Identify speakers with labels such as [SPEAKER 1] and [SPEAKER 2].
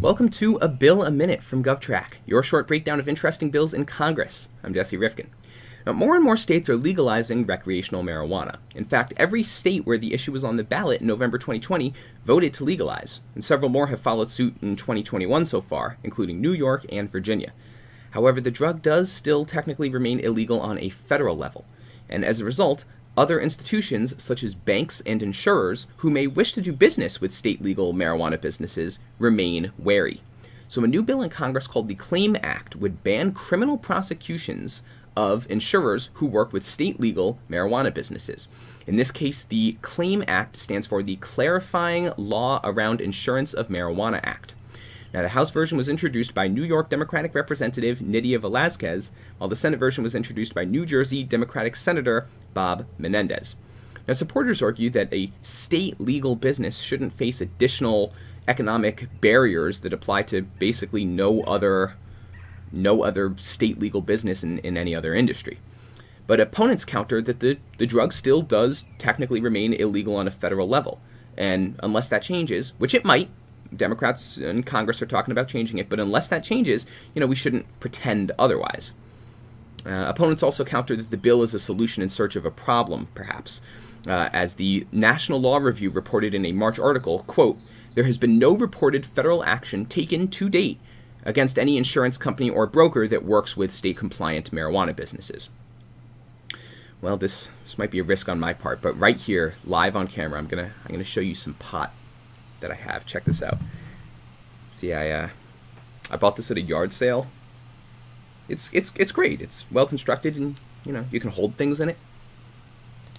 [SPEAKER 1] Welcome to A Bill a Minute from GovTrack, your short breakdown of interesting bills in Congress. I'm Jesse Rifkin. Now, more and more states are legalizing recreational marijuana. In fact, every state where the issue was on the ballot in November 2020 voted to legalize, and several more have followed suit in 2021 so far, including New York and Virginia. However, the drug does still technically remain illegal on a federal level, and as a result, other institutions, such as banks and insurers, who may wish to do business with state legal marijuana businesses, remain wary. So, a new bill in Congress called the CLAIM Act would ban criminal prosecutions of insurers who work with state legal marijuana businesses. In this case, the CLAIM Act stands for the Clarifying Law Around Insurance of Marijuana Act. Now, the House version was introduced by New York Democratic Representative Nydia Velazquez, while the Senate version was introduced by New Jersey Democratic Senator Bob Menendez. Now, supporters argue that a state legal business shouldn't face additional economic barriers that apply to basically no other no other state legal business in, in any other industry. But opponents counter that the, the drug still does technically remain illegal on a federal level. And unless that changes, which it might, Democrats in Congress are talking about changing it, but unless that changes, you know, we shouldn't pretend otherwise. Uh, opponents also counter that the bill is a solution in search of a problem, perhaps. Uh, as the National Law Review reported in a March article, quote, there has been no reported federal action taken to date against any insurance company or broker that works with state compliant marijuana businesses. Well, this, this might be a risk on my part, but right here, live on camera, I'm gonna I'm gonna show you some pot that I have. Check this out. See, I uh, I bought this at a yard sale. It's it's it's great. It's well constructed, and you know you can hold things in it.